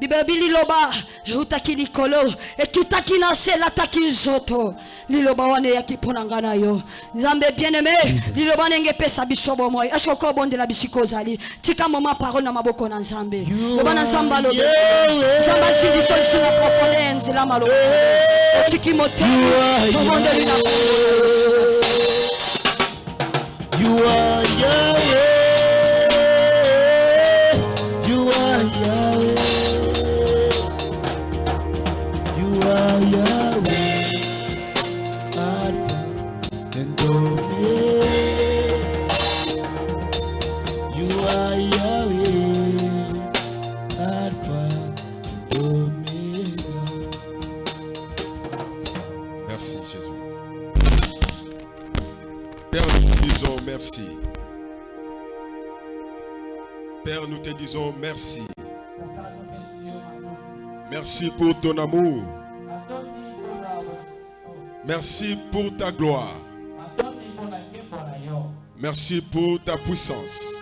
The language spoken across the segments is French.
bibebi liloba eutaki likolo ekitaki na se elataki nzoto. Liloba wana eyaki mpo na ngai na yo. Nzambe bien aimé liloba ndenge epesa biso bomoi eske oko obondela bisika ozali? Tika moma parole na maboko na nzambe. Loba na nzambe alobi nzambe asilisa liso na profonde ya nzela maloba otiki motema tobondeli na You are Yahweh. Nous te disons merci. Merci pour ton amour. Merci pour ta gloire. Merci pour ta puissance.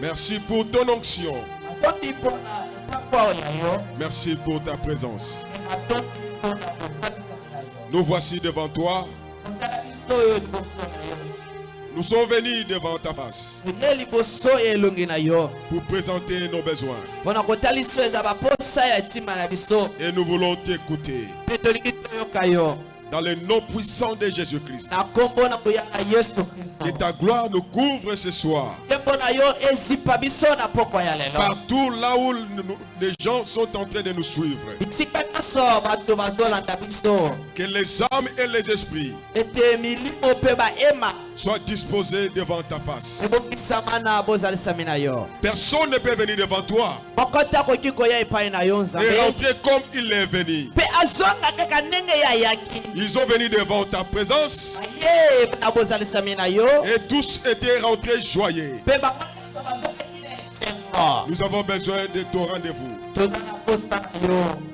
Merci pour ton onction. Merci pour ta présence. Nous voici devant toi. Nous sommes venus devant ta face pour présenter nos besoins. Et nous voulons t'écouter. Dans le nom puissant de Jésus-Christ. Que ta gloire nous couvre ce soir. Partout là où les gens sont en train de nous suivre. Que les âmes et les esprits soient disposés devant ta face. Personne ne peut venir devant toi et rentrer comme il est venu. Ils sont venus devant ta présence. Et tous étaient rentrés joyeux. Nous avons besoin de ton rendez-vous.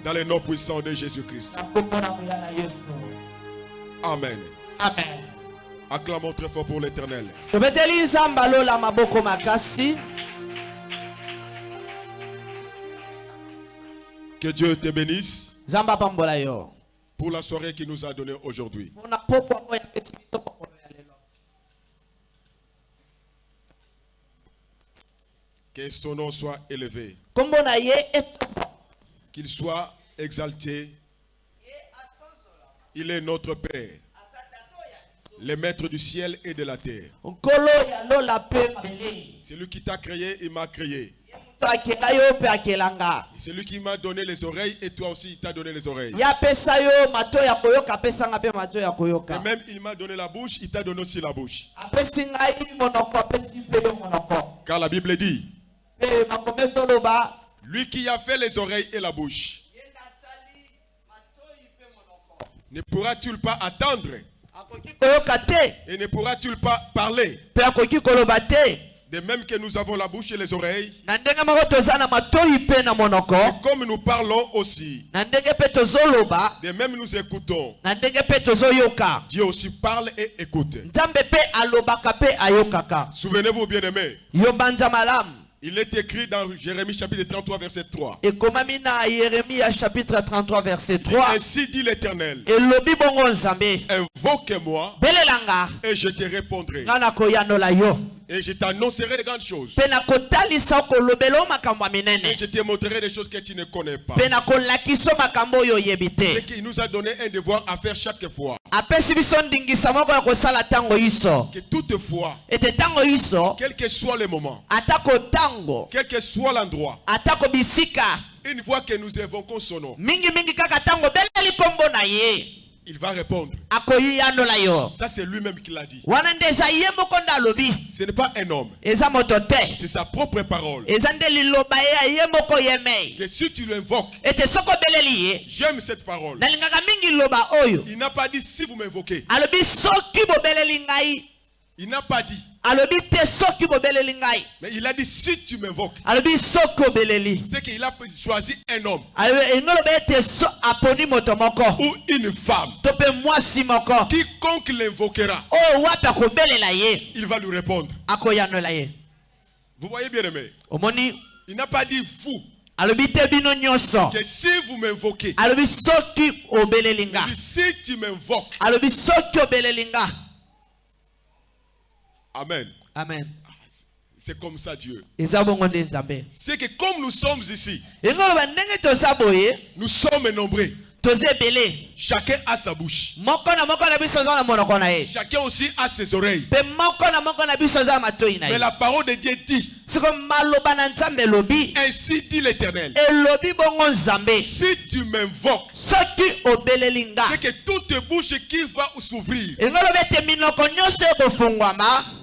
Dans le nom puissant de Jésus-Christ. Amen. amen. Acclamons très fort pour l'éternel. Que Dieu te bénisse pour la soirée qu'il nous a donnée aujourd'hui. Que son nom soit élevé, qu'il soit exalté. Il est notre Père, le maître du ciel et de la terre. C'est lui qui t'a créé, il m'a créé. C'est lui qui m'a donné les oreilles et toi aussi il t'a donné les oreilles. Et même il m'a donné la bouche, il t'a donné aussi la bouche. Car la Bible dit, lui qui a fait les oreilles et la bouche, ne pourra-t-il pas attendre et ne pourra-t-il pas parler De même que nous avons la bouche et les oreilles, monoko comme nous parlons aussi, de même nous écoutons. Dieu aussi parle et écoute. Souvenez-vous, banza malamu il est écrit dans Jérémie chapitre 33, verset 3. ekomami na yeremia chapitre 33 verset 3 Ainsi dit l'Éternel, invoque-moi et je te répondrai. Et je t'annoncerai de grandes choses. Et je te montrerai des choses que tu ne connais pas. C'est te qu'il nous a donné un devoir à faire chaque fois. Que toutefois, quel que soit le moment, quel que soit l'endroit, une fois que nous évoquons son nom, il va répondre. Ça, c'est lui-même qui l'a dit. Ce n'est pas un homme, c'est sa propre parole. Que si tu l'invoques, j'aime cette parole. Il n'a pas dit si vous m'invoquez. Il n'a pas dit. Mais il a dit si tu m'invoques. C'est qu'il a choisi un homme. Ou une femme. Quiconque l'invoquera, ye il va lui répondre. Vous voyez bien aimé. Omoni Il n'a pas dit nyonso Que si vous m'invoquez, si tu m'invoques, alobi soki obeleli nga Amen. amen C'est comme ça Dieu. C'est que comme nous sommes ici, nous sommes nombreux. Chacun a sa bouche. Chacun aussi a ses oreilles. Mais la parole de Dieu dit, ainsi dit l'Éternel. Si tu m'invoques, c'est que toute bouche qui va s'ouvrir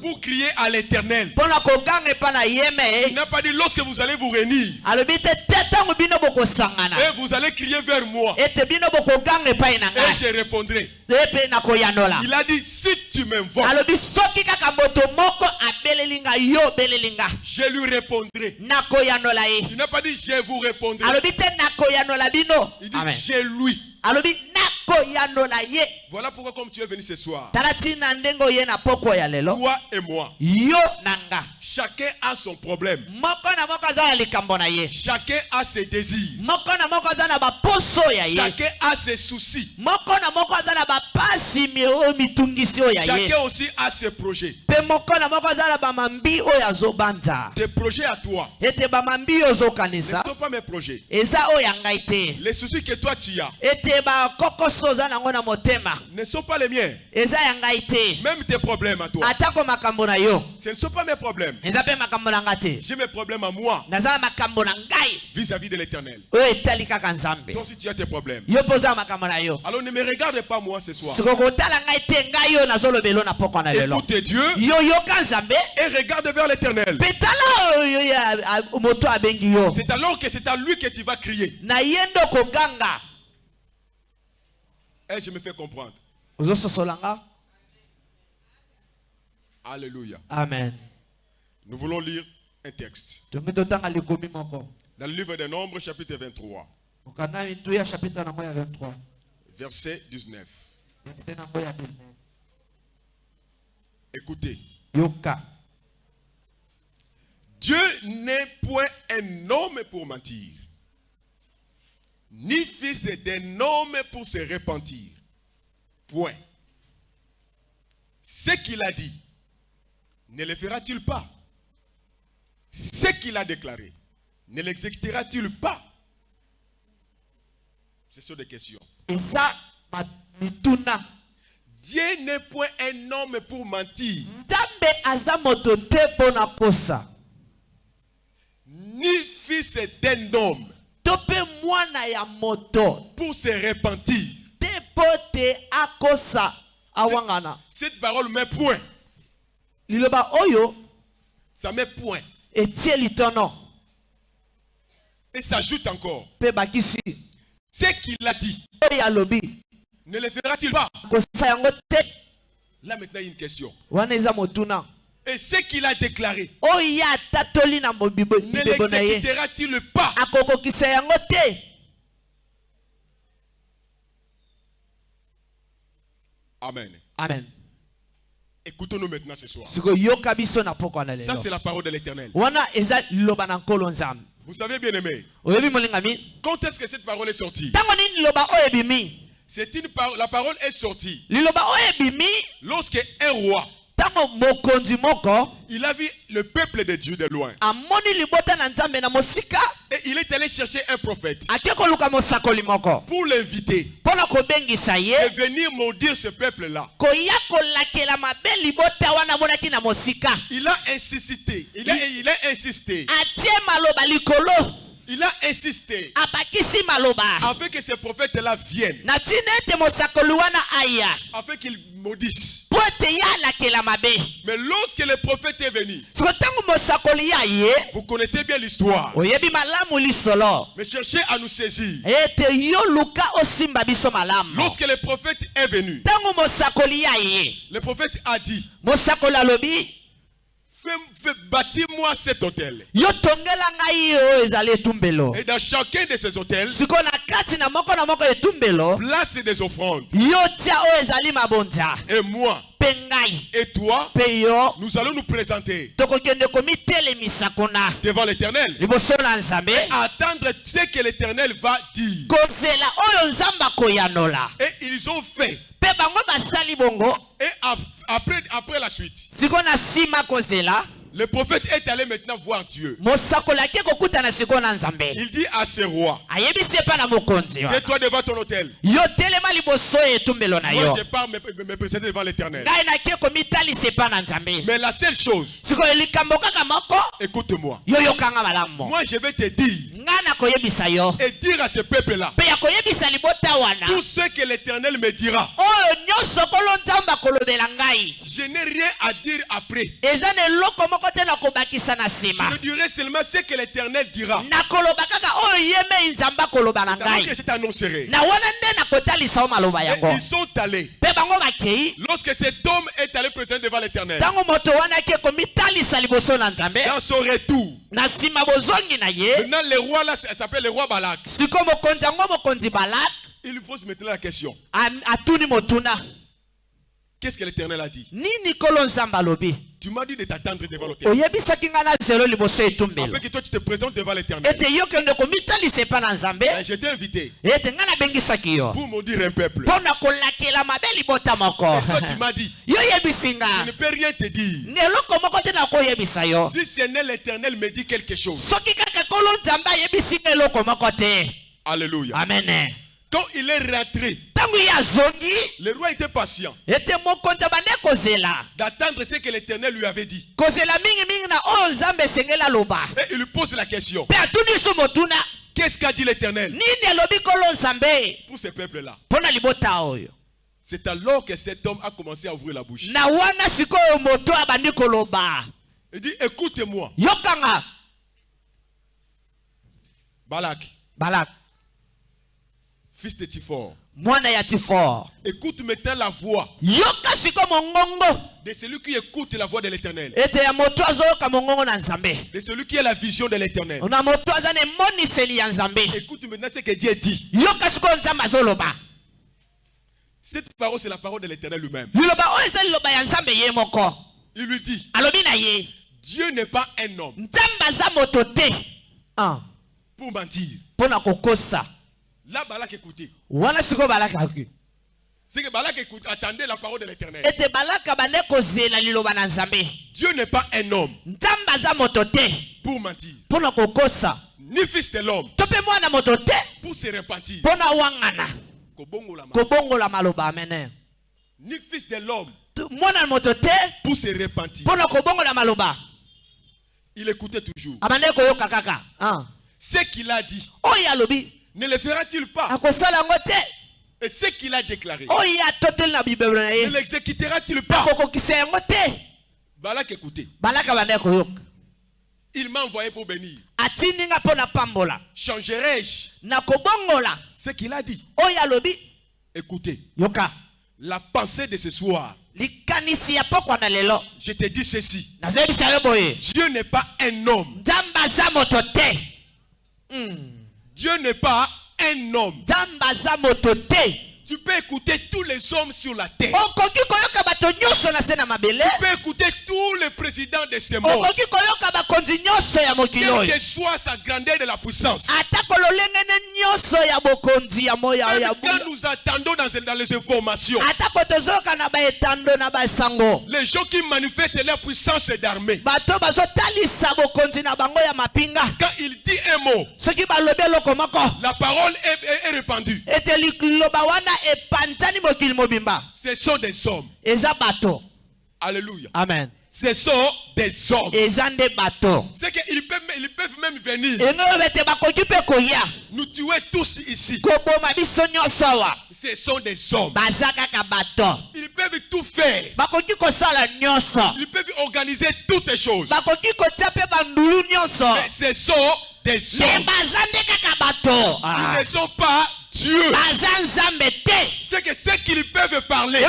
pour crier à l'Éternel. Il n'a pas dit lorsque vous allez vous réunir et vous allez crier vers moi. Et je répondrai. Il a dit si tu m'invoques, je lui répondrai. ye Il n'a pas dit je vous répondrai. Il dit Amen. je lui. Voilà pourquoi comme tu es venu ce soir, toi et moi, yo na nga. chacun a son problème. Chacun a ses désirs. Chacun a ses soucis. Chacun aussi a ses projets. Tes projets à toi. Ne sont pas mes projets. Les soucis que toi tu as ete bakokoso oza nango na motema ne sont pas les miens. eza ya ngai te Même tes problèmes à toi. atako makambo na yo Ce ne sont pas mes problèmes. eza mpe makambo na nga te J'ai mes problèmes à moi naza na makambo na ngai vis-à-vis de l'éternel. oyo etali kaka nzambe Toi aussi tu as tes problèmes. yo mpe oza na makambo na yo Alors ne me regarde pas moi ce soir. siko kotala ngai te ngai oyo nazolobela na pokwa na lelo Écoute Dieu yo yoka nzambe et regarde vers l'éternel. mpe tala oyo yo ya- a- moto abengi yo C'est alors que c'est à lui que tu vas crier. na ye nde okoganga Et je me fais comprendre. Alléluia. amen Nous voulons lire un texte. Dans le livre des Nombres, chapitre 23, okanda mitu ya chapitre nango ya 23 verset 19. verset nango ya 19 Écoutez. yoka Dieu n'est point un homme pour mentir, ni fils d'un homme pour se repentir. Point. Ce qu'il a dit, ne le fera-t-il pas? Ce qu'il a déclaré, ne l'exécutera-t-il pas? Ce sont des questions. ma- mituna Dieu n'est point un homme pour mentir, ni fils d'un homme pour se repentir. te mpo te akosa awangana Cette parole met point. Ça met point. litono Et s'ajoute encore. Ce qu'il a dit, ne le fera-t-il pas? Là maintenant, il y a une question. Et ce qu'il a déclaré, mobibo ne l'exécutera-t-il pas? Amen. amen. Écoutons-nous maintenant ce soir. Ça, c'est la parole de l'éternel. Vous savez, bien aimé, quand est-ce que cette parole est sortie? C'est une parole. La parole est sortie. Lorsque un roi, il a vu le peuple de Dieu de loin. Et il est allé chercher un prophète pour l'inviter et venir maudire ce peuple-là. Il a insisté. Il a, il a insisté. Il a insisté afin que ce prophète-là vienne, na ntina ete mosakoli wana aya. Afin qu'il maudisse. mpo ete ye alakela mabe. Mais lorsque le prophète est venu, vous connaissez bien l'histoire, mais cherchez à nous saisir. malamu. Lorsque le prophète est venu, le prophète a dit, bâtis-moi cet hôtel. Et dans chacun de ces hôtels, place des offrandes. Et moi et toi, nous allons nous présenter devant l'éternel. nzambe Attendre ce que l'éternel va dire. Et ils ont fait. Mpe bango basali bongo. Et ap- après, après la suite, sikoyo na nsima kozela le prophète est allé maintenant voir Dieu. Il dit à ses rois, tiens-toi devant ton hôtel. Moi, je pars me, me- présenter devant l'éternel. Mais la seule chose, écoute-moi. Moi, je vais te dire et dire à ce peuple-là tout ce que l'éternel me dira. Je n'ai rien à dire après. Je dirai seulement ce que l'éternel dira. C'est que je t'annoncerai. ils sont allés. Lorsque cet homme est allé présenter devant l'éternel, dans son retour, maintenant le roi là s'appelle le roi Balak. Il lui pose maintenant la question Qu'est-ce que l'éternel a dit? Tu m'as dit de t'attendre devant etumbelo. Afin que toi tu te présentes devant l'éternel. Et Je t'ai invité. Pour maudire un peuple. Et toi tu m'as dit. Je ne peux rien te dire. Si ce n'est l'éternel me dit quelque chose. Alléluia. amen Quand il est rentré, le roi était patient d'attendre ce que l'éternel lui avait dit. Et il lui pose la question. Qu'est-ce qu'a dit l'éternel? pour ce peuple-là. C'est alors que cet homme a commencé à ouvrir la bouche. Il dit Écoutez-moi, Balak, balak fils de Tiphor. mwana ya tifor Écoute maintenant la voix yoka siko mongongo de celui qui écoute la voix de l'éternel. ete ya moto azoyoka mongongo na nzambe De celui qui a la vision de l'éternel. na moto aza na emoniseli ya nzambe Écoute maintenant ce que Dieu dit. yoka sikoyo nzambe azoloba Cette parole, c'est la parole de l'éternel lui-même. liloba oyo eza liloba ya nzambe ye moko Il lui dit alobi na ye Dieu n'est pas un homme nzambe aza moto te Ah, pour mentir. kokosa Là, Balak écoutait. wana sikoyo balakaki C'est que Balak écoute, attendait la parole de l'éternel. Dieu n'est pas un homme. Pour mentir, ni fils de l'homme. Pour se repentir. Ni fils de l'homme. Pour se repentir. Il écoutait toujours. Ah. Ce qu'il a dit, ne le fera-t-il pas? Et ce qu'il a déclaré, na ne l'exécutera-t-il pas? Balak koyoka Il m'a envoyé pour bénir. Changerai-je? Ce qu'il a dit. Alobi Écoutez, yoka. La pensée de ce soir, je te dis ceci. Dieu n'est pas un homme. Mm. Dieu n'est pas un homme. Tu peux écouter tous les hommes sur la terre. Tu peux écouter tous les présidents de ce monde. Quelle que soit sa grandeur de la puissance. Même quand nous attendons dans, dans les informations, les gens qui manifestent leur puissance d'armée, quand il dit un mot, la parole est, est- est répandue. Ce sont des hommes. Alléluia. amen Ce sont des hommes. C'est qu'ils peuvent, ils peuvent même venir nous tuer tous ici. Ce sont des hommes. Ils peuvent tout faire. Ils peuvent organiser toutes les choses. Mais ce sont des me hommes. Ah. Ils ne sont pas Dieu. Ce c'est que ceux qui peuvent parler,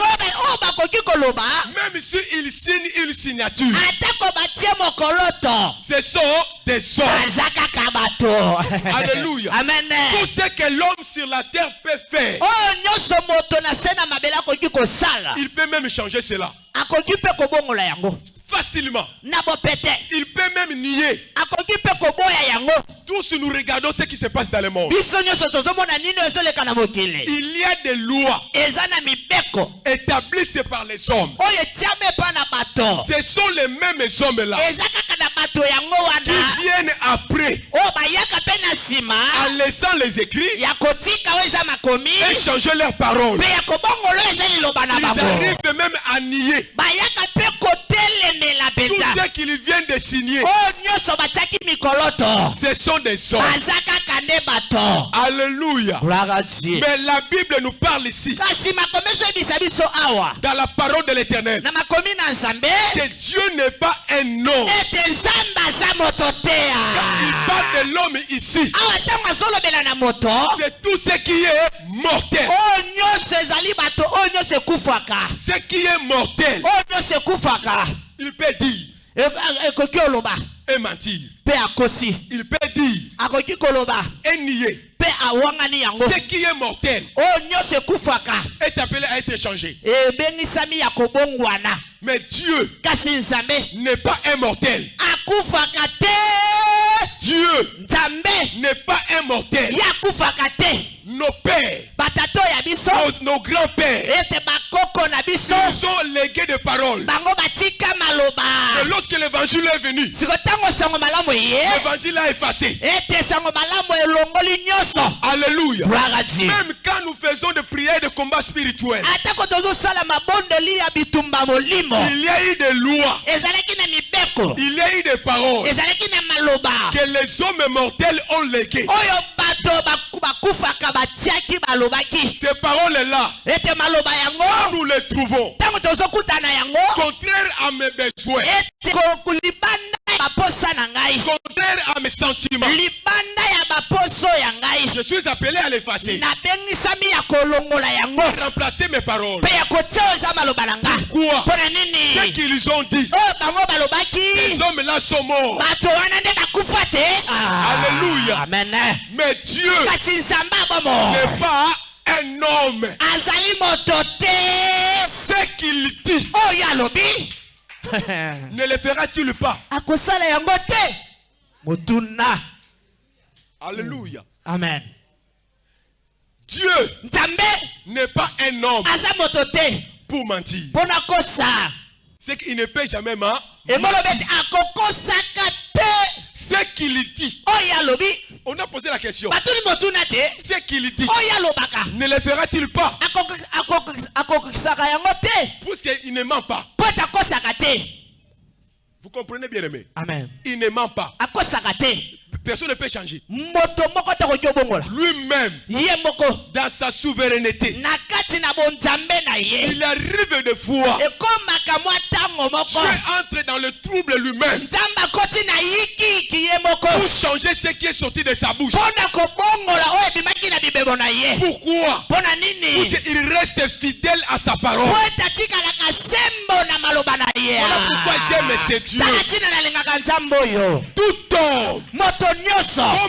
même s'ils signent une signature, ce sont des hommes. Alléluia. amen Tout ce que l'homme sur la terre peut faire, il peut même changer cela facilement. Il peut même nier. Tous nous regardons ce qui se passe dans le monde. Il y a des lois établies par les hommes. Ce sont les mêmes hommes-là eza qui viennent après, nsima. En laissant les écrits, et changer leurs paroles. Ils arrivent même à nier. Bayaka mpe kotelemela tout mpenza ce qu'ils viennent de signer. mikoloto. Ce sont des hommes. Alléluia. Mais la Bible nous parle ici, dans la parole de l'éternel, que Dieu n'est pas un homme. Moto Il parle de l'homme ici. C'est tout ce qui est mortel. nyonso ekufaka Ce qui est mortel, ekufaka il peut dire E- et mentir. Il peut dire et nier. Ce qui est mortel? Ekufaka. Est appelé à être changé. ebengisami ya kobongwana. Mais Dieu n'est pas un mortel. akufaka te Dieu n'est pas un mortel. ye akufaka te. Nos pères, nos, nos grands-pères, ils ont légué des paroles. lorsque l'évangile est venu, l'évangile a effacé. Alléluia. Même quand nous faisons des prières de combat spirituel, il y a eu des lois, il y a eu des paroles. Que les hommes mortels ont balobaki. Ces paroles-là, nous les trouvons contraires à mes besoins, baposa na ngai. Contraires à mes sentiments. libanda ya baposo ya ngai. Je suis appelé à l'effacer, nabengisami ya kolongola yango. Remplacer mes paroles. mpe ya kotia oyo eza maloba na nga Quoi mpo na Ce qu'ils ont dit, oyo bango balobaki. Ces hommes-là sont morts. bato wana nde bakufa te. Ah, Alléluia. amen. Mais Dieu kasi nzambe abomo n'est pas un homme. azali moto te. Ce qu'il dit, oyo alobi ne le fera-t-il pas? Akosala yango te. Motuna Alléluia. amen. Dieu nzambe n'est pas un homme aza moto te pour mentir. mpo na kosa C'est qu'il ne peut jamais te Ce qu'il dit, on a posé la question. te Ce qu'il dit, ne le fera-t-il pas? Puisqu'il ne ment pas. Vous comprenez bien aimé? Amen. Il ne ment pas. Personne ne peut changer. Lui-même, dans sa souveraineté, il arrive de fois. Dieu entre dans le trouble lui-même. Pour changer ce qui est sorti de sa bouche. Pourquoi? Il reste fidèle à sa parole. Voilà pourquoi j'aime ce Dieu. Tout homme,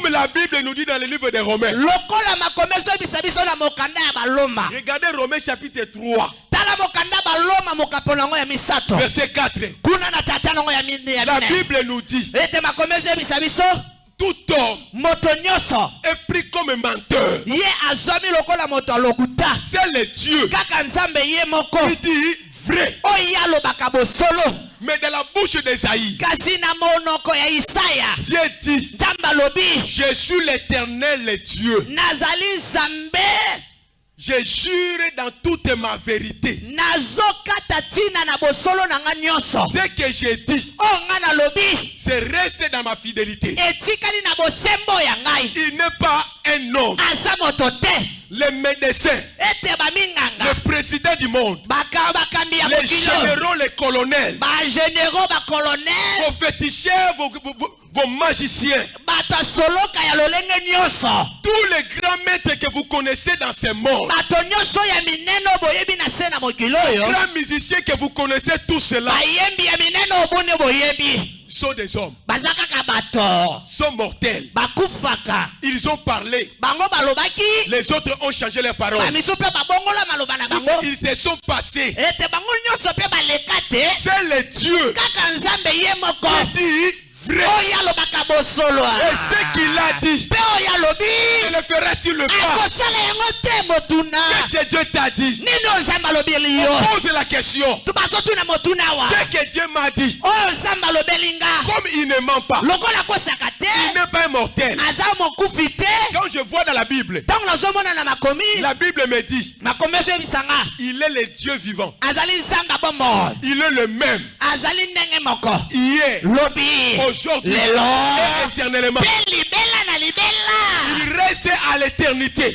comme la Bible nous dit dans le livre des Romains. lokola Romains chapitre 3, tala mokanda baloma mokapo nango ya misato. Verset 4. kuna na tata nango ya mine ya La mine. Bible nous dit, ete biso? tout homme moto nyonso. est pris comme menteur. ye azwami lokola moto alokuta C'est le Dieu. Kaka nzambe ye moko. Qui dit vrai. oyo ye alobaka bosolo. Mais dans la bouche d'Esaïe, Dieu dit, je suis l'éternel Dieu. Je jure dans toute ma vérité. Ce que j'ai dit, nalobi c'est rester dans ma fidélité. Il n'est pas un homme les médecins, le président du monde, les généraux, les colonels, vos féticheurs, vos, vos- magiciens, tous les grands maîtres que vous connaissez dans ce monde, oyo. grands musiciens que vous connaissez, tout cela sont des hommes, sont mortels. Ils ont parlé, les autres ont changé leurs paroles. bango. Ils se sont passés. C'est le Dieu qui dit vrai. Et ce qu'il a dit, ne le fera-t-il pas? Qu'est-ce que Dieu t'a dit? On pose la question. Ce que Dieu m'a dit, comme il ne ment pas, il n'est pas un mortel. aza mokufi te. Quand je vois dans la Bible, la Bible me dit, il est le Dieu vivant. Il est le même. Hier, lobi aujourd'hui et éternellement. Il reste à l'éternité.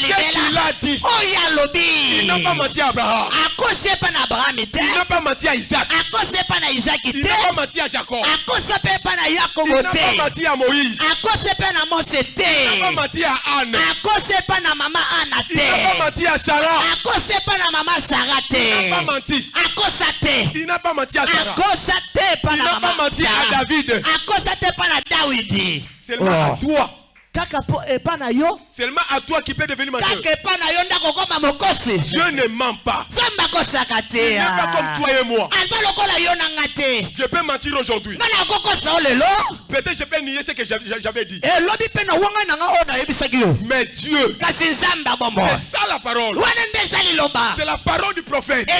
Ce qu'il a dit, il n'a pas menti à Abraham. Abrahami te Il n'a pas menti à Isaac. na izaki Il n'a pas menti à Jacob. akosi mpe epa na Il yakobo n'a pas menti à Moïse. na mose Il n'a pas menti à Anne. akosi epa na mama ana Il n'a pas menti à Sarah. akosi epa na mama sara Il n'a pas menti. akosa te Il n'a pas menti à Sarah. akosa te epa Il na pas menti à. David. akosa te epa na dawidi Seulement à toi. Seulement à toi qui peut devenir mokosi Dieu ne ment pas. Il n'est pas comme toi et moi. Je peux mentir aujourd'hui. Peut-être je peux nier ce que j'avais dit. yo Mais Dieu, c'est ça la parole. C'est la parole du prophète. Je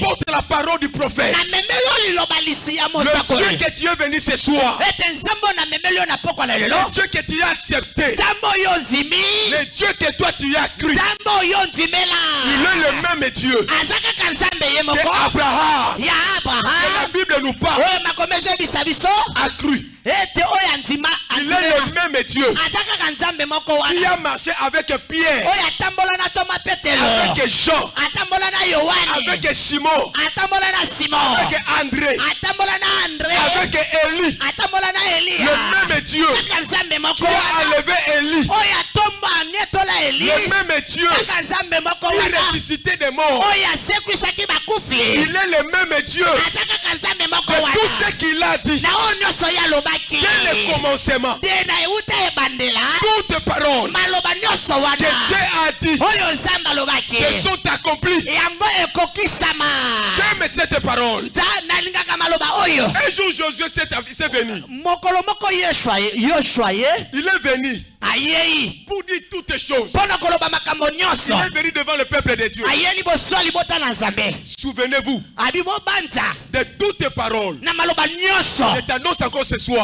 t'apporte la parole du prophète. Le Dieu que tu es venu ce soir. Lelo Le Dieu que tu as accepté. Le Dieu que toi tu as cru. Il est le même Dieu que Abraham. Et la Bible nous parle. A cru. Il est le même Dieu. Qui a marché avec Pierre, avec Jean, avec Simon, avec André, avec Élie. Le même Dieu qui a enlevé Élie. Le même Dieu qui ressuscité des morts. Il est le même Dieu que tout ce qu'il a dit dès le commencement? Toutes paroles que Dieu a dit se sont accomplies. J'aime cette parole. Un jour, Josué s'est venu. Il est venu pour dire toutes choses. Il est venu devant le peuple de Dieu. Souvenez-vous de toutes paroles. maloba nyonso Je t'annonce encore ce soir.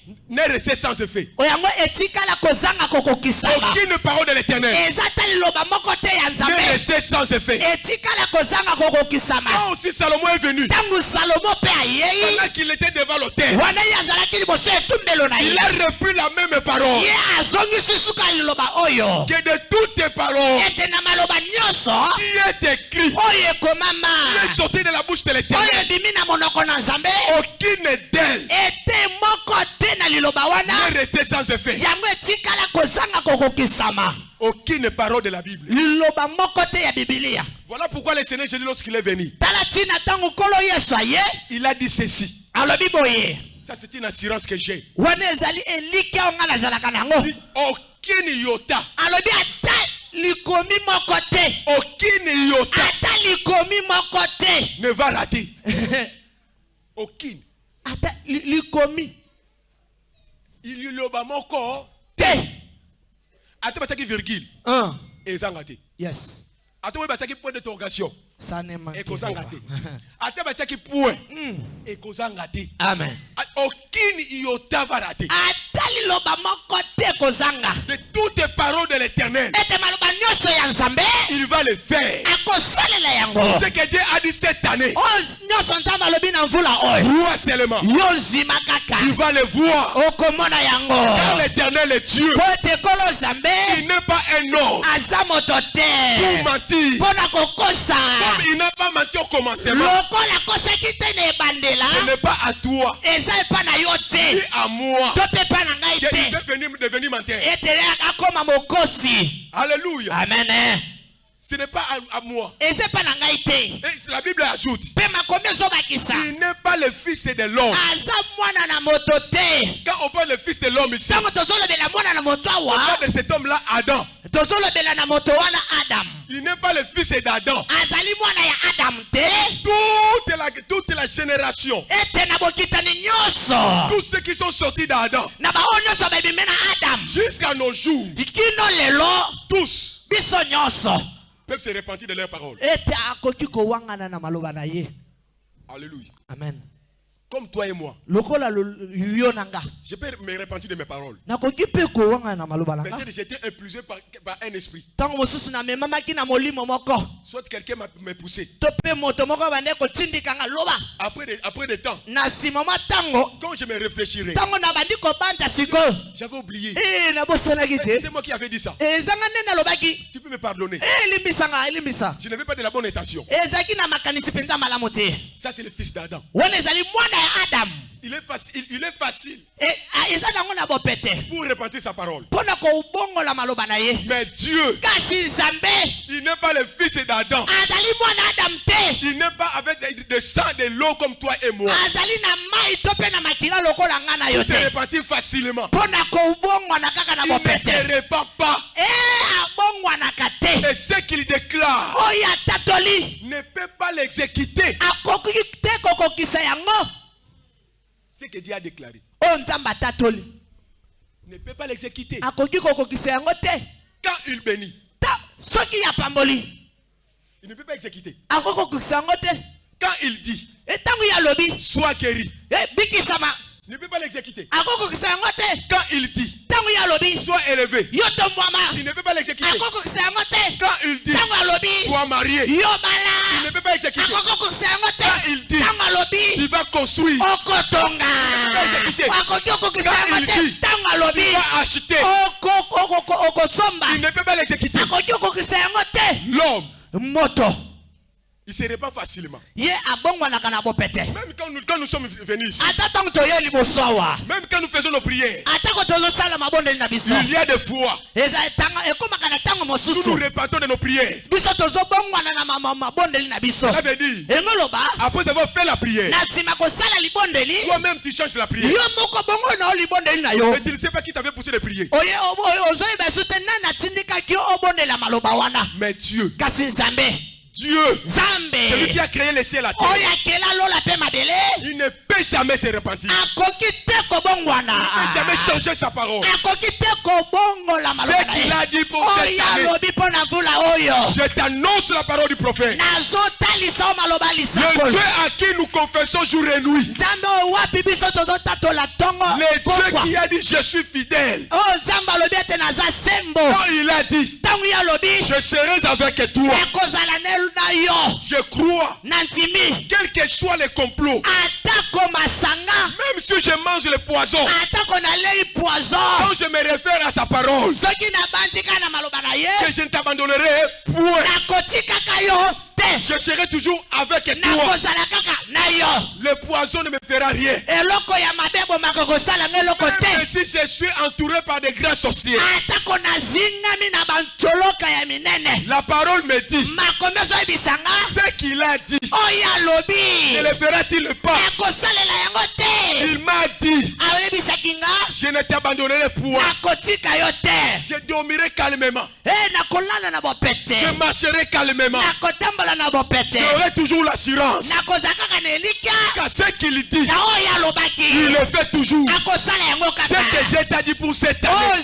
n'est resté sans effet. Aucune parole de l'éternel n'est restée sans effet. Quand aussi Salomon est venu, pendant qu'il était devant l'autel, il a repris la même parole. Que de toutes paroles maloba nyonso qui est écrit, qui est sorti de la bouche de l'éternel, aucune d'elles liloba wana restée sans effet. yango etikala kozanga kokokisama Aucune parole de la Bible. Voilà pourquoi le Seigneur Jésus, lorsqu'il est venu, il a dit ceci. Ça, c'est une assurance que j'ai. Aucune iota, aucune iota ne va rater. Aucune. Ata li- likomi Il y a moko, te! Ate batiaki virgule, ezanga te. yes. Ate oyo batiaki point d'interrogation, ekozanga te. Ate batiaki point, ekozanga te. amen A- Aucune Aucune iota va rater. ata liloba moko te kozanga De toutes les paroles de l'éternel, ete maloba nyonso ya nzambe il va le faire. akosalela yango Ce que Dieu a dit cette année, oyo nyonso nzambe alobi na mvula oyo vois seulement. yo nzima kaka Tu vas le voir. okomona yango Car l'éternel est Dieu. po ete kolo nzambe Il n'est pas un homme aza moto pour te mentir. mpo na kokosa Comme il n'a pas menti au commencement, ce n'est pas à toi, ni à moi. Te. peut venir devenir menteur. Alléluia. amen eh. Ce n'est pas à, à moi. Et la Bible ajoute, il n'est pas le fils de l'homme. Quand on parle de fils de l'homme ici, on parle de cet homme-là, Adam. Il n'est pas le fils d'Adam. Toute la, toute la génération, tous ceux qui sont sortis d'Adam, jusqu'à nos jours, tous peuvent se repentir de leurs paroles. Alléluia. amen Comme toi et moi, je peux me repentir de mes paroles. Peut-être j'étais impulsé par, par un esprit. Soit quelqu'un m'a poussé. Après des, après des temps, quand je me réfléchirai, j'avais oublié. Eh, te C'était moi qui avais dit ça. nalobaki Tu peux me pardonner. Eh, Je n'avais pas de la bonne intention. Ça, c'est le fils d'Adam. Adamu Il est facile, il est facile Eh, ah, pour repentir sa parole. Mais Dieu, il n'est pas le fils d'Adam. Il n'est pas avec des, sang, de l'eau comme toi et moi. Il se te repentit facilement. Il ne se repent pas. e te Et ce qu'il déclare ne peut pas l'exécuter. akoki te kokokisa yango Ce que Dieu a déclaré. Atatoli. Ne peut pas l'exécuter. Quand il bénit, il ne peut pas exécuter. Quand il dit, alobi sois guéri, "Eh, bikisama. Il ne peut pas l'exécuter. Quand il dit, sois élevé, il ne peut pas l'exécuter. Quand il dit, sois marié, il ne peut pas exécuter. Quand il dit, tu vas construire, Quand il te. dit, tu vas acheter, il ne peut pas l'exécuter. L'homme, il se répand facilement. Même quand nous, quand nous sommes venus ici, même quand nous faisons nos prières, il y a des fois, nous nous répandons de nos prières. Cela veut dire, après avoir fait la prière, toi-même tu changes la prière. Mais tu ne sais pas qui t'avait poussé de prier. wana. Mais Dieu, Dieu, celui qui a créé les cieux et la terre, il ne peut jamais se repentir. Il ne peut jamais changer sa parole. Ce qu'il a dit pour cette année, je t'annonce la parole du prophète. Le Dieu à qui nous confessons jour et nuit. Le Dieu qui a dit je suis fidèle. sembo. Quand il a dit je serai avec toi, je crois, quels que soient les complots, même si je mange le poison, quand je me réfère à sa parole, que je ne t'abandonnerai point. Je serai toujours avec toi. Le poison ne me fera rien. Même si je suis entouré par des grands sorciers, la parole me dit ce qu'il a dit. Ne le fera-t-il pas? Il m'a dit. Je ne t'abandonnerai point. Je dormirai calmement. e na Je marcherai calmement. J'aurai toujours l'assurance. Qu'à ce qu'il dit, il le fait toujours. Ce que Dieu t'a dit pour cette année,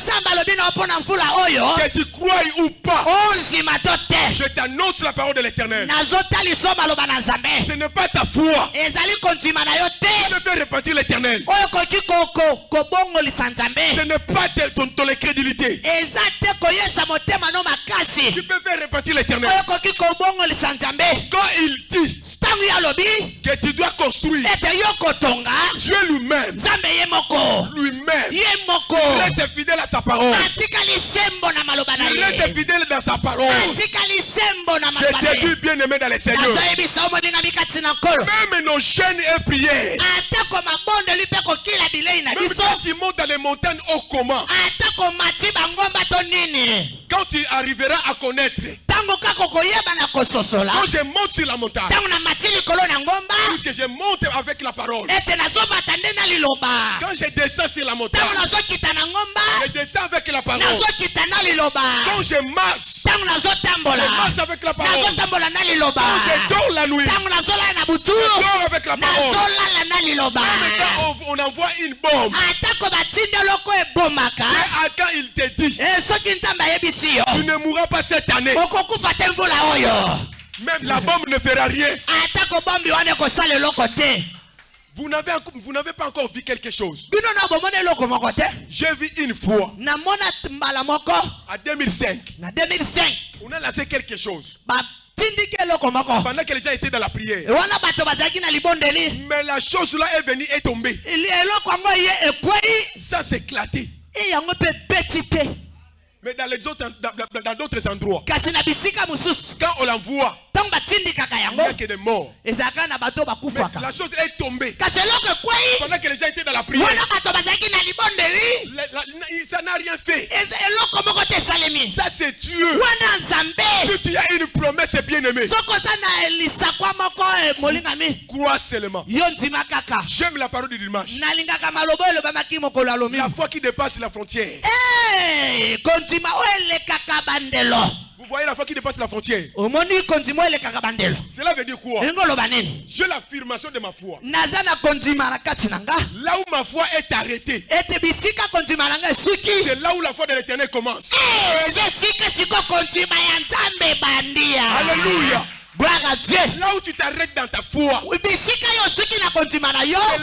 oyo. Que tu crois ou pas, te. je t'annonce la parole de l'éternel. Ce n'est pas ta foi. Te. Me fait repentir l'éternel. Ce n'est pas ton, ton crédulité qui peut faire l'éternel. Quand il dit que tu dois construire, Dieu lui-même, lui-même, moko. reste fidèle à sa parole. Il reste fidèle dans sa parole. Je t'ai vu bien aimé dans les Seigneurs. Même nos chaînes et prières. Même quand dans les montagnes, oh comment? Quand tu arriveras à connaître, quand je monte sur la montagne, ntango na mati likolo na ngomba. puisque je monte avec la parole, ete nazobata nde na liloba quand je descends sur la montagne, ntango nazokita na ngomba. je descends avec la parole. nazokita na liloba Quand je marche, ntango nazotambola je marche avec la parole. nazotambola na liloba Quand je dors la nuit, ntango nazolala na butu je dors avec la parole. nazolala na liloba Même quand on, envoie une bombe, atako batindi eloko ebomaka et à quand il te dit, Eh, soki nzambe ayebisi yo tu ne mourras pas cette année, okokufa te mvula oyo même la bombe ne fera rien. Vous n'avez enco- vous n'avez pas encore vu quelque chose. J'ai vu une fois, à 2005, na 2005 on a lancé quelque chose. Pendant que les gens étaient dans la prière. Mais la chose là est venue et tombée. Ça s'est éclaté. e Mais dans d'autres endroits, quand on l'envoie, ntango batindikaka il yango n'y a que des morts. ezalaka na bato Mais bakufaka la chose est tombée. kasi eloko ekwei Pendant que les gens étaient dans la prière, wana bato bazalaki na libondeli la- la- ça n'a rien fait. eza eloko moko te esalemi Ça c'est Dieu. wana nzambe Si tu as une promesse bien aimée, soki oza na lisakwa moko eh, molingami crois seulement. yo ndima kaka J'aime la parole du dimanche. nalingaka maloba oyo elobamaki mokolo ya lomi La foi qui dépasse la frontière. Eh, kondima oyo elekaka bandelo Vous voyez la foi qui dépasse la frontière. Cela veut dire quoi? J'ai l'affirmation de ma foi. Là où ma foi est arrêtée, c'est là où la foi de l'éternel commence. Eh, Alléluia. Gloire à dieu. Là où tu t'arrêtes dans ta foi, c'est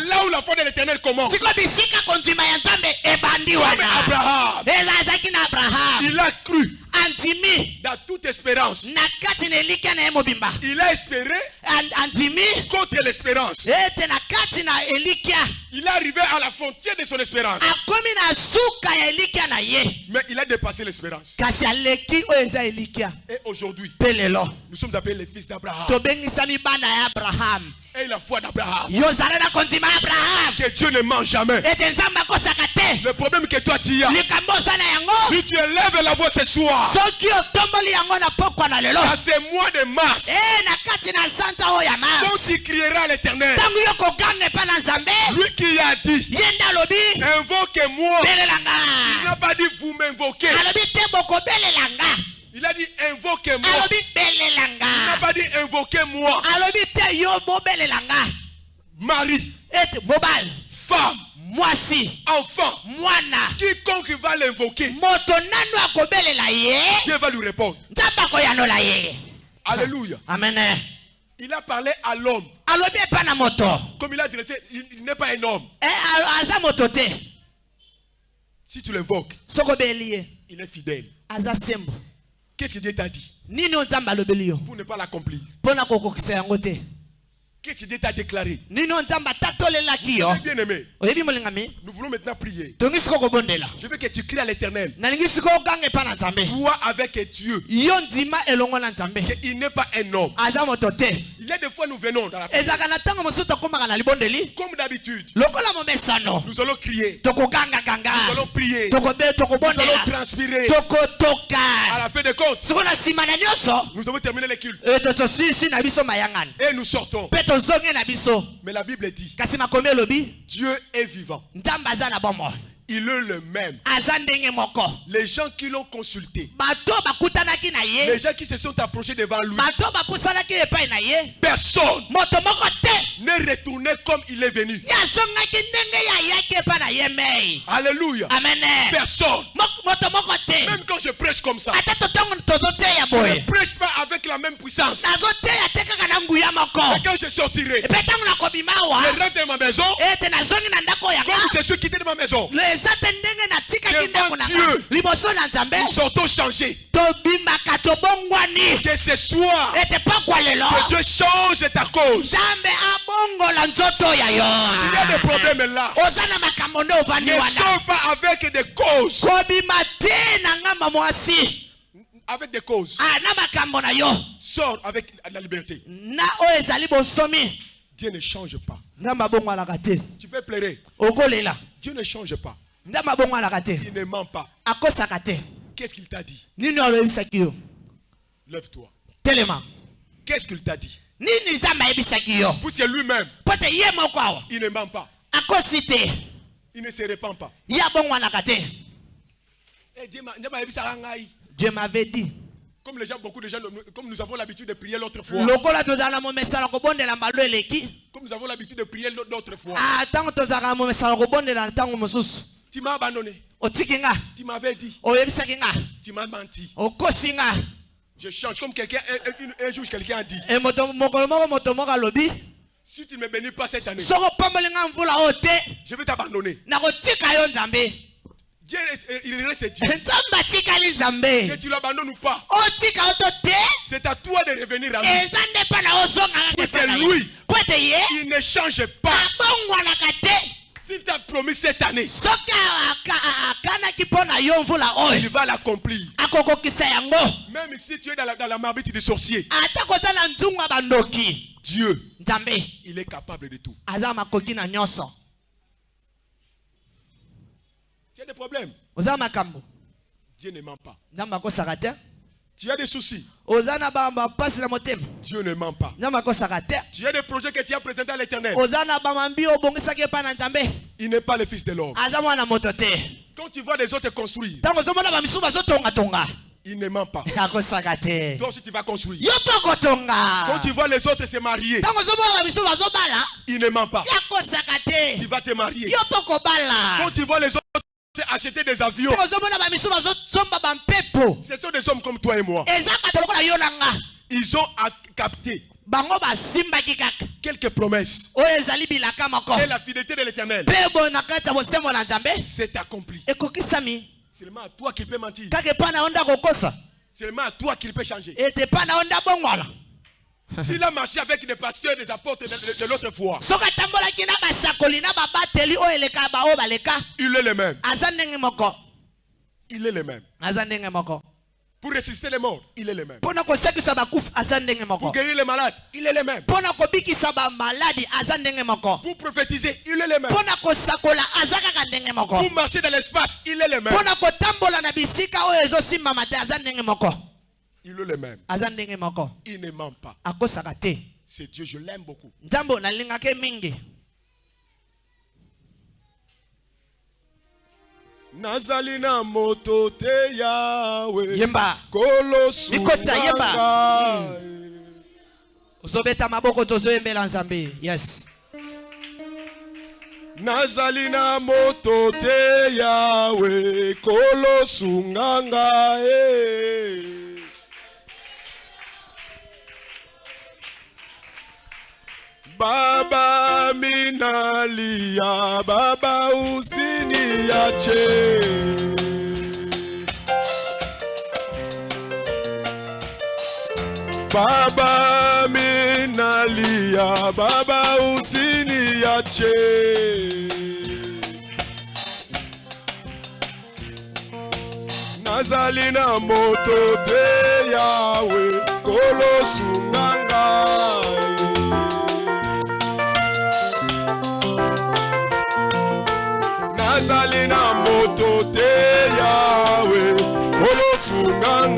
là où la foi de l'éternel commence. Comme wana Abraham, il a cru. Dans toute espérance. Il a espéré. Contre l'espérance. elikya Il est arrivé à la frontière de son espérance. Mais il a dépassé l'espérance. Et aujourd'hui, nous sommes appelés les fils d'Abraham. tobengisami bana ya abraham. Et la foi d'Abraham. Que Dieu ne ment jamais. Le problème que toi tu as, si tu élèves la voix ce soir, soki otomboli yango na pokwa na lelo. à ce mois de mars, quand mars. Tu crieras à l'éternel, lui qui a dit, invoquez-moi, il n'a pas dit vous m'invoquez. Il a dit invoquez-moi. Il n'a pas dit invoquez-moi. alobi te yo bobelelanga Mari, ete mobali femme, mwasi. Enfant, mwana. Quiconque va l'invoquer, Dieu va lui répondre. Alléluia. amen. Il a parlé à l'homme. Comme il a dressé, il, il n'est pas un homme. Eh, Si tu l'invoques, il est fidèle. Qu'est-ce que Dieu t'a dit? Pour ne pas l'accomplir que Dieu t'a déclaré? Nini oyo nzambe atatolelaki yo Bien aimé, oyebi molingami? Nous voulons maintenant prier. Je veux que tu cries à l'éternel. Toi avec Dieu. yo ndima elongo na nzambe Il n'est pas un homme. Il y a des fois nous venons dans la prière. Comme d'habitude, nous allons crier. Nous allons prier. Nous allons transpirer. À la fin des comptes, nous avons terminé les cultes. eh, Et nous sortons. Mais la Bible dit, Dieu est vivant. Il est le même. Les gens qui l'ont consulté, les gens qui se sont approchés devant lui, personne retourné comme il est venu. Alléluia. amen Personne. Même quand je prêche comme ça, je ne prêche pas avec la même puissance. Et quand je sortirai, awa je rentre dans ma maison, comme yanga je suis quitté de ma maison. Devant Dieu. Nous sortons changés. Que ce soit que Dieu change ta cause. Abongola nzoto ya Il y a des yo problèmes là. oza na makambo nde ovandi Ne wana sors pas avec des causes. kobima te na ngamba mwasi Avec des causes. Ah, Sors avec la liberté. Dieu ne change pas. Tu peux pleurer. Dieu ne change pas. Il ne ment pas. Qu'est-ce qu'il t'a dit? Lève-toi. Qu'est-ce qu'il t'a dit? Puisque lui-même, il ne ment pas. Il ne se répand pas. Eh, Dieu m'avait dit Comme les gens, beaucoup de gens, comme nous avons l'habitude de prier l'autre fois. Comme nous avons l'habitude de prier l'autre fois. Ah, Tu m'as abandonné. Tu m'avais dit. Tu m'as menti. Je change. Comme quelqu'un, un, jour, quelqu'un a dit Si tu ne me bénis pas cette année, je vais t'abandonner. Dieu, est- il reste Dieu. Que tu l'abandonnes ou pas, c'est à toi de revenir à lui. Parce que lui- Il ne change pas. S'il t'a promis cette année, il va l'accomplir. Même si tu es dans la, dans la marmite des sorciers, Dieu, il est capable de tout. Tu as des problèmes. Dieu ne ment pas. Tu as des soucis. Dieu ne ment pas. Tu as des projets que tu as présentés à l'éternel. Il n'est pas le fils de l'homme. Quand tu vois les autres construire, il ne ment pas. Toi aussi, tu vas construire. Quand tu vois les autres se marier, il ne ment pas. Tu vas te marier. Quand tu vois les autres acheter des avions, ce sont des hommes comme toi et moi. Ils ont kaka quelques promesses. Et la fidélité de l'éternel accomplie. ekokisami Seulement à toi qu'il peut mentir. Seulement à toi qu'il peut changer. S'il a marché avec les pasteurs des apôtres de, l'autre fois. Il est le même. Il est le même. Pour résister les morts, il est le même. Pour guérir les malades, il est le même. Pour prophétiser, il est le même. Pour marcher dans l'espace, il est le même. Il est le même. aza ndenge moko Il ne ment pas. akosaka te C'est Dieu, je l'aime beaucoup. nazali na moto te yawe yemba kolosu Mikota, yemba. nanga. ozobeta maboko tozoyembela nzambe yes nazali na moto te yawe kolosunga ngai baba minalia baba usiniache Baba minalia, baba usiniache. Nazali na moto te yawe, kolosunga nazali na moto te yawe. Kolosunga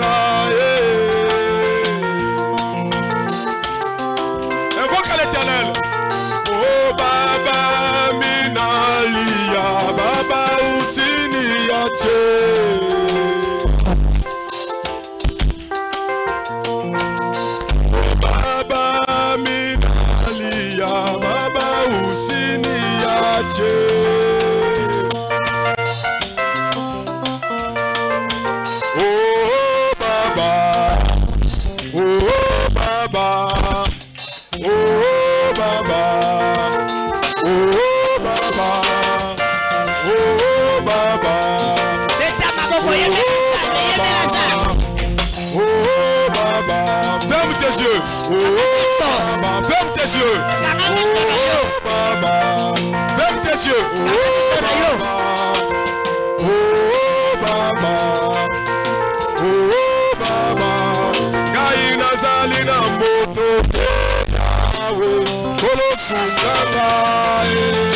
kolofunga ngai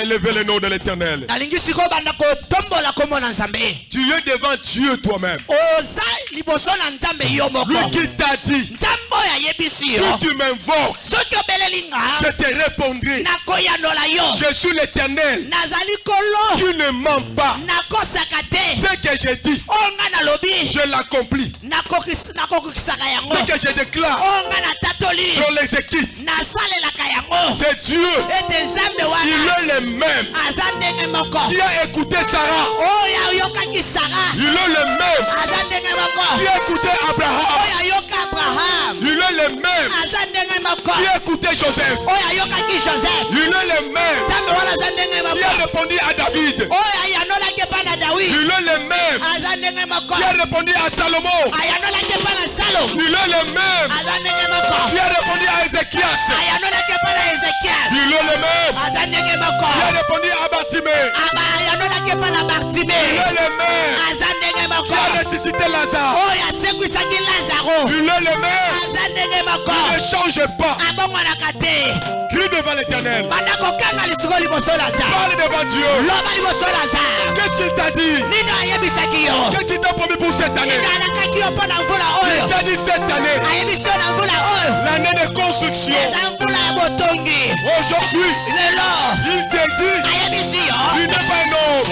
à élever le nom de l'éternel. Tu es devant Dieu toi-même. Lui qui t'a dit, si tu m'invoques, je te répondrai. Je suis l'éternel qui ne ment pas. Ce que j'ai dit, oyo nga nalobi je l'accomplis. Ce que je déclare, je l'exécute. nasalelaka yango. C'est Dieu. Il est le même. Qui a écouté Sarah? Il est le même. Qui a écouté Abraham? Il est le même. Qui a écouté Joseph? Il est le même. Qui a répondu à David? Il est le même. Qui a répondu à Salomon. est le même. Qui a répondu à Ézéchias? est le même. Qui a répondu à Bartimée? bartime Il est le même. Qui a ressuscité Lazare? Il est le même. Ne change pas. Devant l'éternel. Parle devant Dieu. Qu'est-ce qu'il t'a dit? Yo Qu'est-ce qu'il t'a promis pour cette année? Mvula Il oyo t'a dit cette année, l'année de construction. Aujourd'hui, il te dit, tu n'es pas un homme.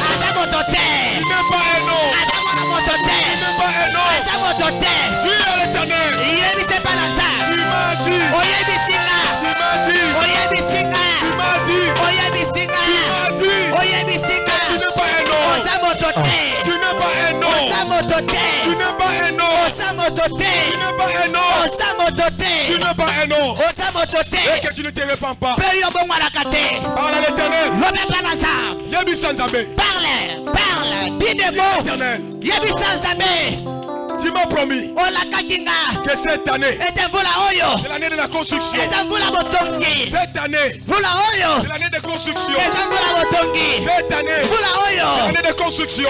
Tu n'es pas un homme. moto Tu n'es pas un homme. moto Tu n'es pas un homme. moto Et que tu ne te répands pas. Parle à l'éternel. parle parle. Dis yebisa nzambe Tu m'as promis nga que cette année, c'est l'année de la construction. Cette année, c'est l'année de construction. Cette année, c'est l'année de construction.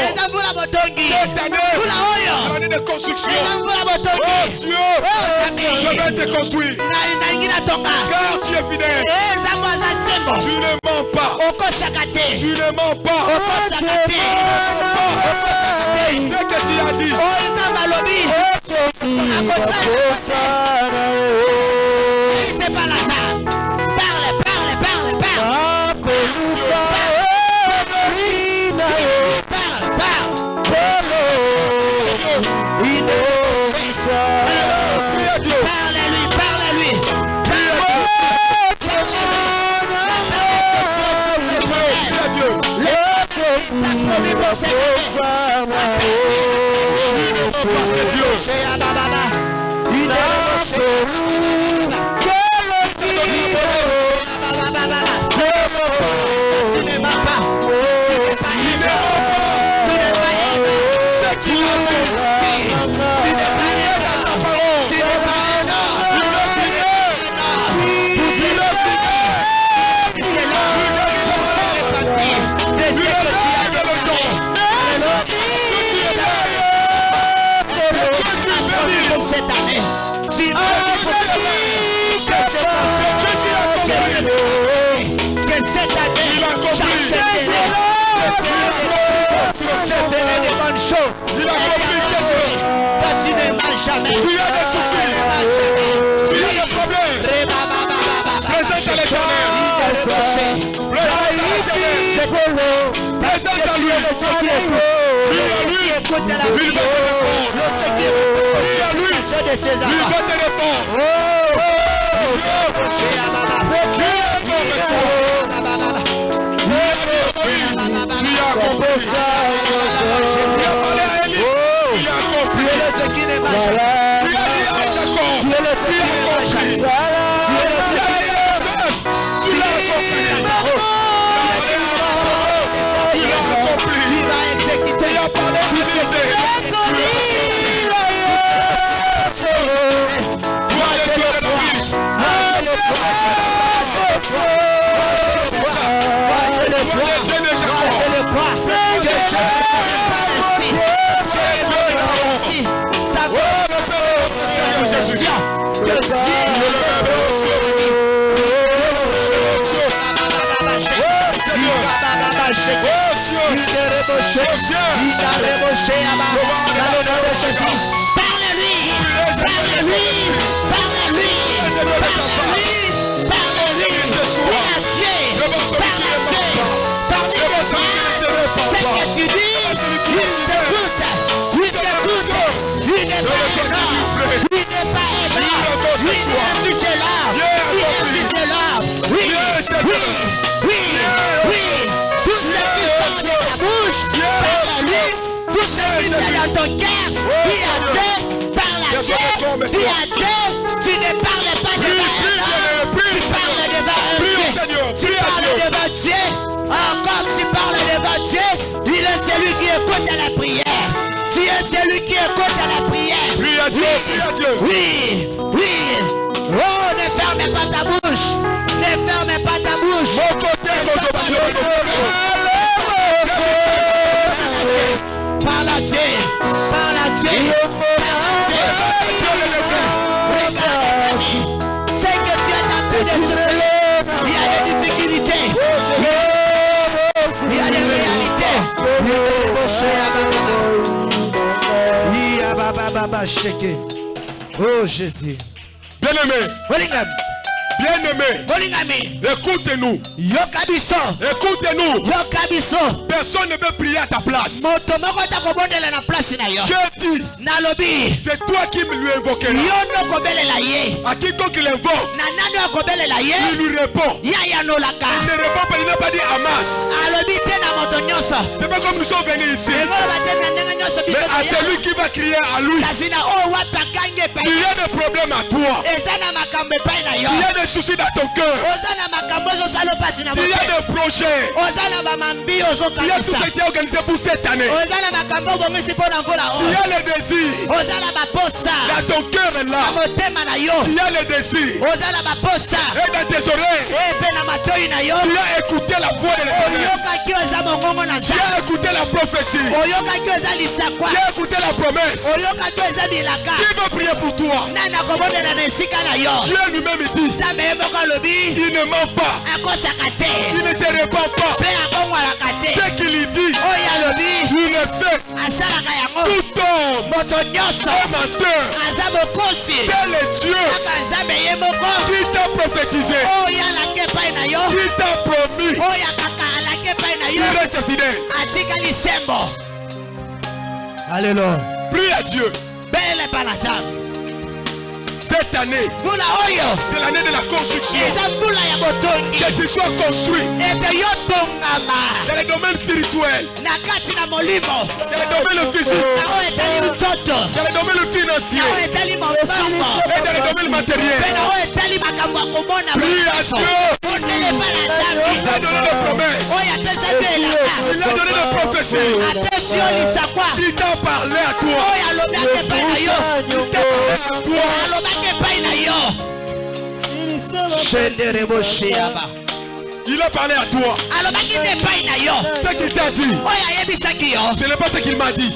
Cette année, c'est l'année de construction. Oh Dieu, Oh, je vais te construire. Car tu es fidèle. Eh, Tu ne mens pas. te Tu ne mens pas. Ce que tu as dit. Oyo nzambe alobi akosala lui. Écoute la va te répondre. À lui. de va te répondre. Est toi. Tu as compris. Tu l'homme, il est fils de l'homme. Oui, oui, oui, oui, qui est dans ton cœur, oui à Dieu, parle à Dieu, oui à Dieu, tu ne parles pas devant prie, un homme, prie, tu parles devant Dieu. Seigneur, Tu parles Dieu. devant Dieu. Oh, comme tu parles devant Dieu, il est celui qui écoute à la prière. Tu es celui qui écoute à la prière. Prie à Dieu, prie à Dieu. Oui, oui. Oh, ne ferme pas ta bouche. Ne ferme pas ta bouche. Mon côté, mon côté, Oh Jésus. Bien-aimé, Bolingam. Bien-aimé, écoute-nous, écoute-nous. Personne ne peut prier à ta place. J'ai dit, c'est toi qui lui invoqueras. À quiconque il invoque, il lui répond. Il ne répond pas, il n'a pas dit Hamas. C'est pas comme nous sommes venus ici. nyonso Mais à celui qui va crier à lui, akangi il y a des problèmes à toi. Il y a des soucis dans ton cœur. Il y a des projets. Il y a tout ce qui est organisé pour cette année. Tu oyo as les désirs. Là, ton cœur est là. yo Tu as les désirs. Et dans tes oreilles, yo tu as écouté la voix de l'éternel. Tu as écouté la prophétie. Tu as écouté la promesse. Qui veut prier pour toi? Dieu lui-même dit il ne ment pas. Il ne se répand pas. Ce qu'il dit, oyo alobi il le fait. Tout homme est menteur. C'est le Dieu qui t'a prophétisé, yo qui t'a promis. yo Il reste fidèle. alelo Prie à Dieu. na nzambe Cette année, c'est l'année de la construction. Que tu sois construit dans le domaine spirituel, na kati na molimo. Dans le domaine physique, na oyo etali ntoto dans le domaine financier na oyo etali mabongo et dans le domaine matériel. mpe na oyo etali makambo ya komona Prie à Dieu. Il a donné des promesses. Il a donné des prophéties. Il t'a parlé à toi. Il t'a parlé à toi. Il a parlé à toi. Ce qu'il t'a dit, ce n'est pas ce qu'il m'a dit.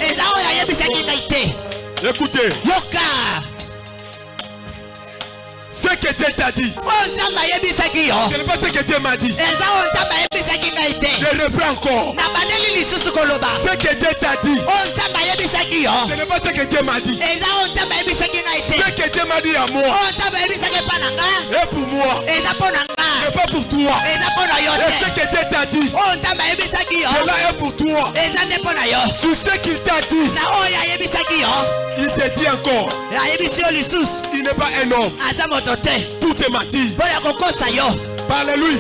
Écoutez, yoka Ce que Dieu t'a dit, ce n'est pas ce que Dieu m'a dit. Je reprends encore. Ce que Dieu t'a dit, ce n'est pas ce que Dieu m'a dit. Ce que Dieu m'a dit à moi et pour moi, pas pour toi. Et ce que Dieu t'a dit, ayebisaki yo cela est pour toi. Sur ce qu'il t'a dit, ayebisaki yo il te dit encore, il n'est pas un homme. Mentir. mpo ya kokosa yo Parle-lui.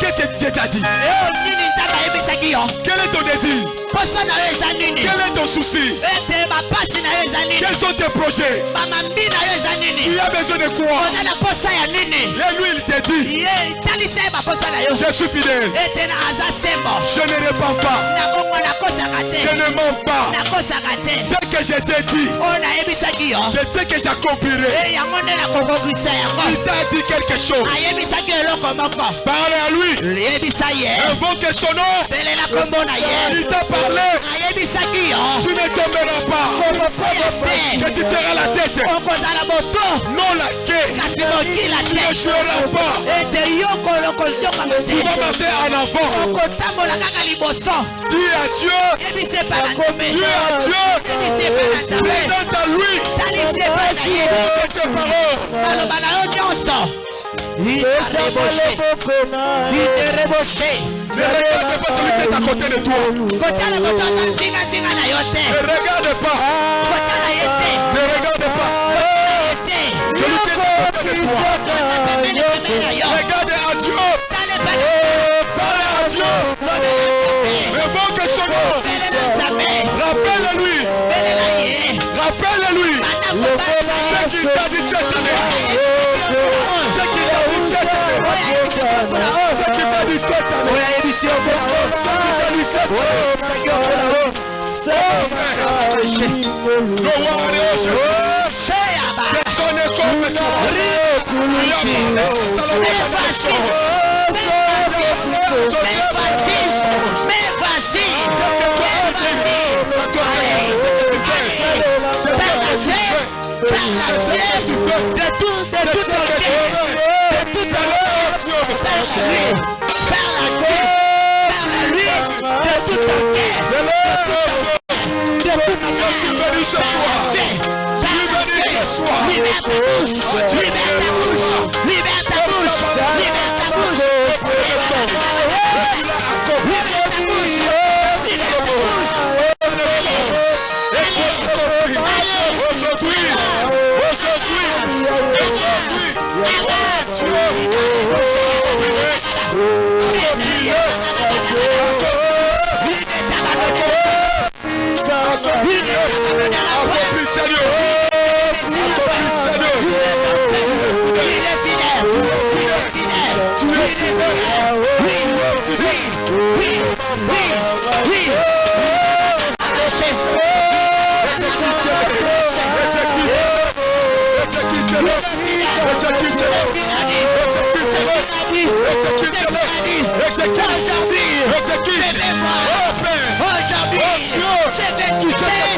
Qu'est-ce que Dieu t'a dit? Nzambe ayebisaki yo. Quel est ton désir? Poso na yo eza nini? Quel est ton souci? Ete bapasi na yo eza nini? Quels sont tes projets? Bamambi na yo eza Tu as besoin de quoi? Oza na posa ya nini? Et lui, il te dit, ye talisa ye baposa na yo je suis fidèle. ete na aza sembo. Je ne répands pas. Je te. Ne mens pas. nakosaka te. Ce que je t'ai dit, oyo nayebisaki yo. c'est ce que j'accomplirai. e yango nde nakokokisa Il t'a dit quelque chose. ayebisaki eloko moko. Parle à lui. yebisa ye. Invoque son nom. Il t'a parlé. yo Tu ne tomberas pas. Que tu seras la tête. Non la mokila Tu ne joueras pas. Tu vas marcher en avant. Dis à Dieu. Dis à Dieu. Présente à lui. ses paroles. Ne regarde pas celui qui est à côté de toi. Ne regarde pas. Ne regarde pas. Celui qui est à côté de toi. Regarde à Dieu. Parle à Dieu. Invoque son nom. Rappelle-lui. Rappelle-lui. Ce t'a à Salomon de la chose. C'est ce que tu fais. C'est ce que tu fais. De tout, de C'est tout ce ton que tu cœur, fais. de tout Ta bouche. Aujourd'hui, aujourd'hui, aujourd'hui, encore plus Aujourd'hui, je vais toucher. Aujourd'hui,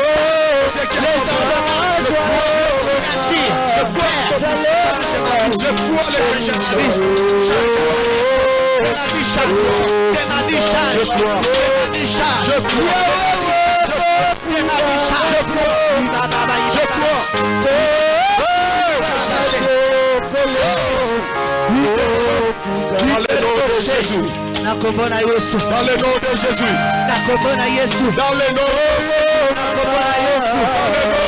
Dans le nom de Jésus. na kombo na yesu Dans le nom de Jésus. na kombo na yesu Dans le nom na kombo na yesu Dans le nom de Jésus.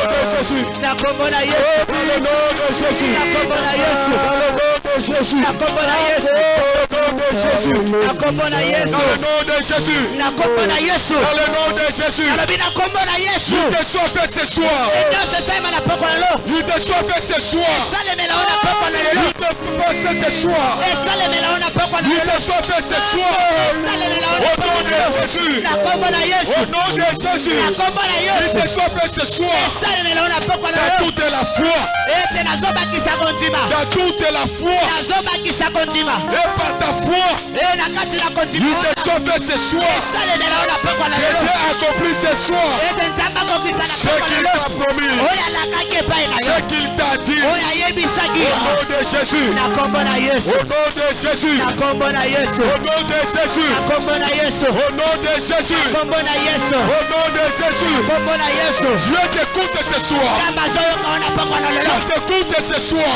Na kombo na yesu Dans le nom de Jésus. na kombo na yesu Dans le nom de Jésus. na kombo na yesu de Jésus. na yesu Dans le nom de Jésus. na yesu Dans le nom de Jésus. nalobi na kombo na yesu Il te soit fait ce soir. soit fait ce soir. esalemela o na poko na lelo Il te soit fait ce soir. esalemela o na poko na Il lelo te soit fait ce soir. esalemela Au nom de lelo Jésus. na yesu Au nom de Jésus. na yesu ce soir. esalemela o na poko na Dans lelo toute la foi. ete nazobakisa kondima Dans toute la foi. nazobakisa kondima Et par ta foi. you te sauver ce soir. Accomplit ce soir. Ce qu'il t'a promis. yo Ce qu'il t'a dit. ayebisaki Au nom de Jésus. Au nom de Jésus. Au nom de Jésus. Au nom de Jésus. Au nom de Jésus. Dieu t'écoute ce soir. Dieu t'écoute ce soir.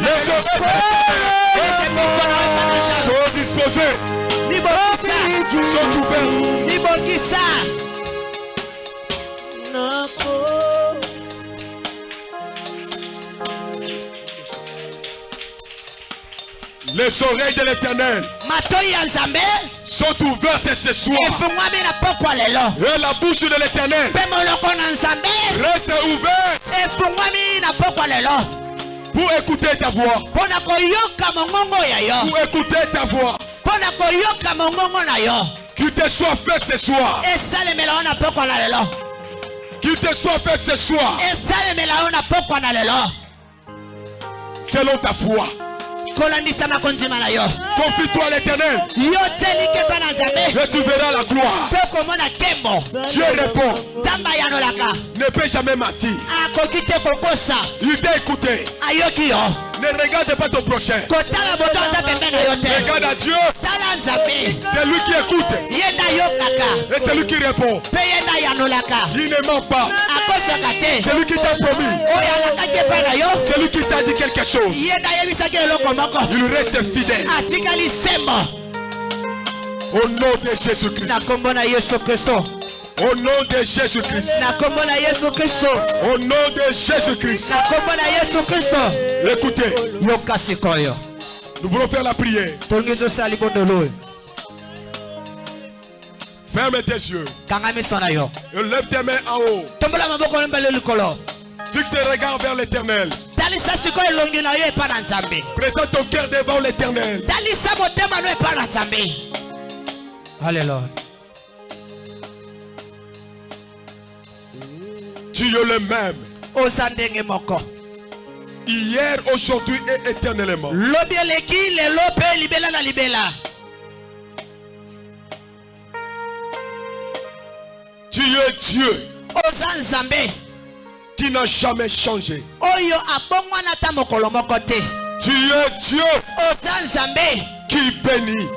Les oreilles sont disposées, sont ouvertes. Les oreilles de l'éternel sont ouvertes ce soir. Et la bouche de l'éternel reste ouverte pour écouter ta voix. Pour écouter ta voix. Qu'il te soit fait ce soir? esalemela yo na pokwa na lelo Qu'il te soit fait ce soir? esalemela yo na pokwa na lelo Selon ta foi. Kolandisama kondima na yo Confie-toi à l'éternel. Et tu verras la gloire. Dieu répond. Ne peut jamais mentir. Il t'a écouté. Ne regarde pas ton prochain. Regarde à Dieu. C'est lui qui écoute. Répond. Il ne ment pas. C'est lui qui t'a promis. C'est lui qui t'a dit quelque chose. Il reste fidèle. Au nom de Jésus-Christ. Au nom de Jésus-Christ. Au nom de Jésus-Christ. Écoutez, nous voulons faire la prière. Ferme tes yeux. Et lève tes mains en haut. Fixe tes regards vers l'éternel. Présente ton cœur devant l'éternel. haleluya Tu es le même. Hier, aujourd'hui et éternellement. Tu es Dieu oza nzambe qui n'a jamais changé. oyo abongwana ata mokolo moko te Tu es Dieu oza nzambe qui bénit.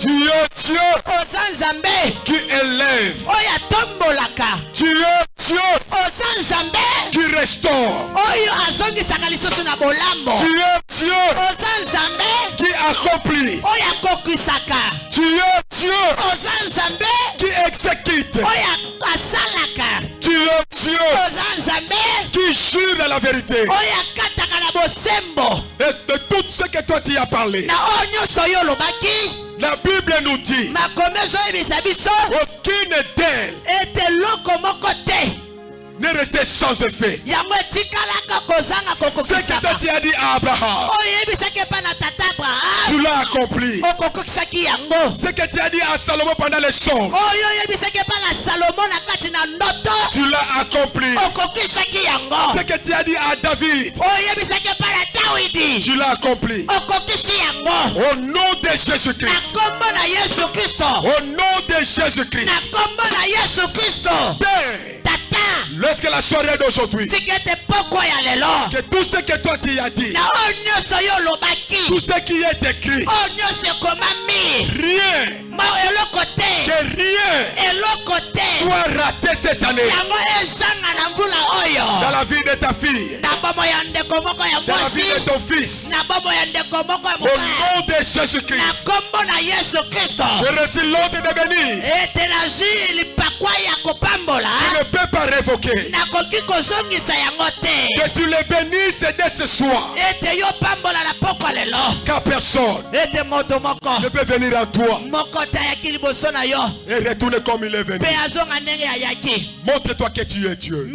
Tu es Dieu oza nzambe qui élève. oyo atombolaka Tu es Dieu oza nzambe qui restaure. oyo azongisaka lisusu na bolambo Tu es Dieu oza nzambe qui accomplit. oyo akokwisaka Tu es Dieu oza nzambe qui exécute. oyo asalaka Tu es Dieu oza nzambe qui jure la vérité. oyo akataka na bosembo Et de tout ce que toi tu as parlé. na oyo nyonso oyo olobaki La Bible nous dit aucune d'elles n'est restée sans effet. Ce que tu as dit à Abraham, tu l'as accompli. Ce que tu as dit à Salomon pendant les songes, tu l'as accompli. Ce que tu as dit à David, tu l'as accompli. Au nom de Jésus-Christ. Au nom de Jésus-Christ. Père, lorsque la soirée d'aujourd'hui, que tout ce que toi tu as dit, tout ce qui est écrit, rien, que rien soit raté cette année. Dans la vie de ta fille, dans la vie de ton fils. Au nom de yesu kristo je reçois l'ordre de bénir. Tu ne peux pas révoquer. Que tu les bénisses dès ce soir. Car personne ne peut venir à toi et retourner comme il est venu. Montre-toi que tu es Dieu.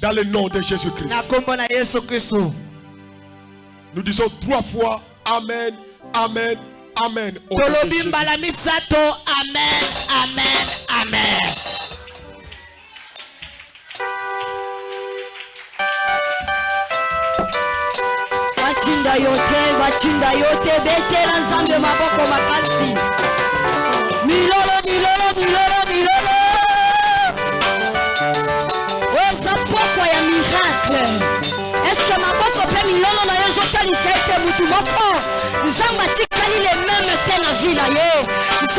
Dans le nom de Jésus-Christ. Nous disons trois fois Amen, Amen, Amen. Amen amen amen batinda yo te batinda yo te betela nzambe maboko makasi. Milolo milolo milolo milolo. Oza pokwa ya miracle. Eske maboko mpe milolo na yo ezotalisa ete mutu moko? Nzambe atikali lememe te na vi na ye